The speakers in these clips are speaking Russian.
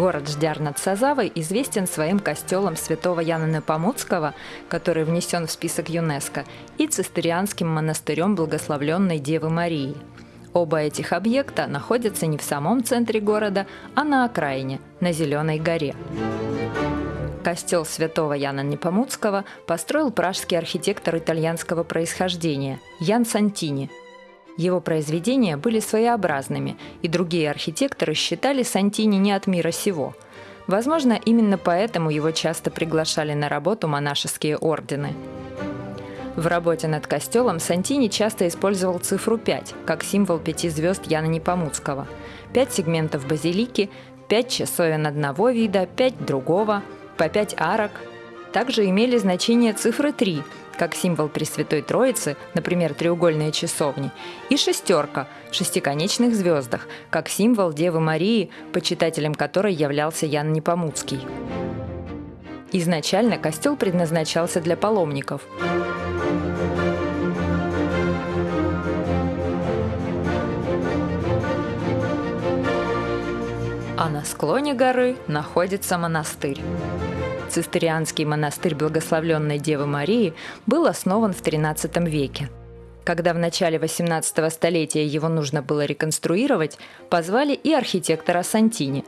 Город Ждяр над Сазавой известен своим костелом святого Яна Непомуцкого, который внесен в список ЮНЕСКо, и цистерианским монастырем Благословленной Девы Марии. Оба этих объекта находятся не в самом центре города, а на окраине, на Зеленой горе. Костел святого Яна Непомуцкого построил пражский архитектор итальянского происхождения Ян Сантини – его произведения были своеобразными, и другие архитекторы считали Сантини не от мира сего. Возможно, именно поэтому его часто приглашали на работу монашеские ордены. В работе над костелом Сантини часто использовал цифру 5, как символ пяти звезд Яна Непомуцкого. Пять сегментов базилики, пять часовен одного вида, пять другого, по пять арок. Также имели значение цифры 3, как символ Пресвятой Троицы, например, треугольные часовни, и шестерка в шестиконечных звездах, как символ Девы Марии, почитателем которой являлся Ян Непомуцкий. Изначально костел предназначался для паломников. А на склоне горы находится монастырь. Цистерианский монастырь Благословленной Девы Марии был основан в XIII веке. Когда в начале XVIII столетия его нужно было реконструировать, позвали и архитектора Сантини.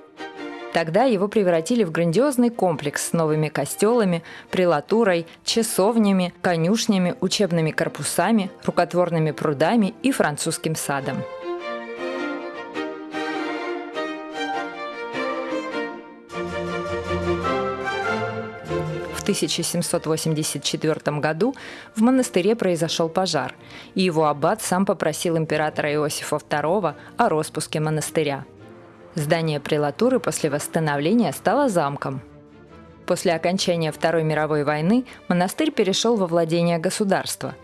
Тогда его превратили в грандиозный комплекс с новыми костелами, прелатурой, часовнями, конюшнями, учебными корпусами, рукотворными прудами и французским садом. В 1784 году в монастыре произошел пожар, и его аббат сам попросил императора Иосифа II о распуске монастыря. Здание прелатуры после восстановления стало замком. После окончания Второй мировой войны монастырь перешел во владение государства,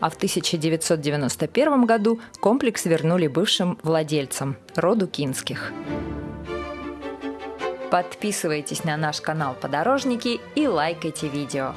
а в 1991 году комплекс вернули бывшим владельцам – роду Кинских. Подписывайтесь на наш канал Подорожники и лайкайте видео.